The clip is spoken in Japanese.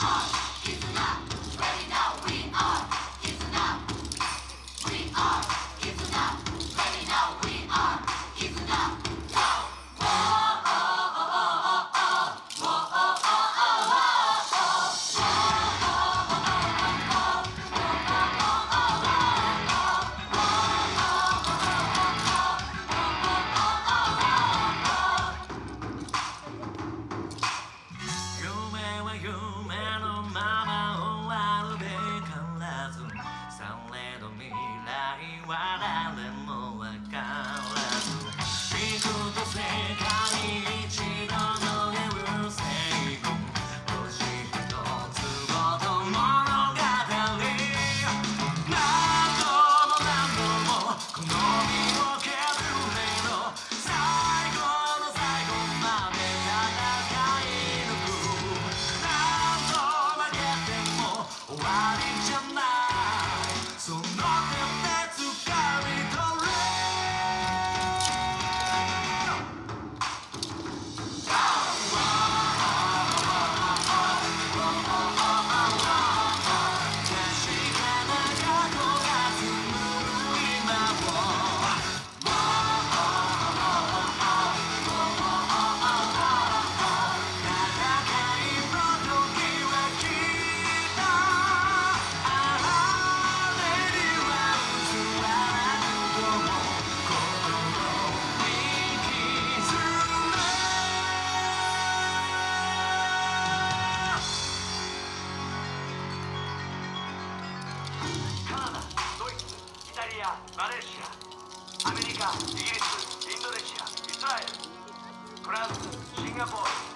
Ah. body カナダドイツイタリアマレーシアアメリカイギリスインドネシアイスラエルフランスシンガポール。